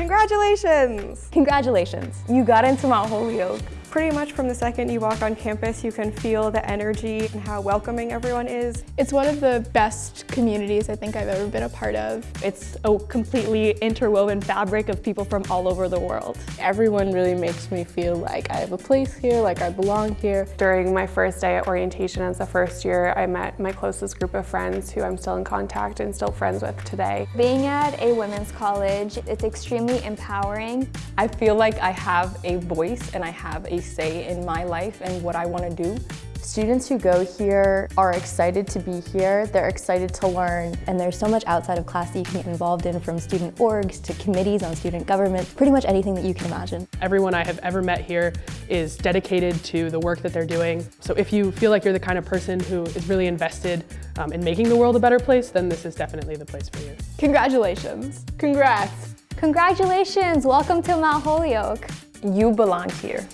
Congratulations! Congratulations, you got into Mount Holyoke. Pretty much from the second you walk on campus, you can feel the energy and how welcoming everyone is. It's one of the best communities I think I've ever been a part of. It's a completely interwoven fabric of people from all over the world. Everyone really makes me feel like I have a place here, like I belong here. During my first day at orientation as a first year, I met my closest group of friends who I'm still in contact and still friends with today. Being at a women's college, it's extremely empowering. I feel like I have a voice and I have a say in my life and what I want to do. Students who go here are excited to be here, they're excited to learn. And there's so much outside of class that you can get involved in from student orgs to committees on student government, pretty much anything that you can imagine. Everyone I have ever met here is dedicated to the work that they're doing. So if you feel like you're the kind of person who is really invested um, in making the world a better place, then this is definitely the place for you. Congratulations. Congrats. Congratulations, welcome to Mount Holyoke. You belong here.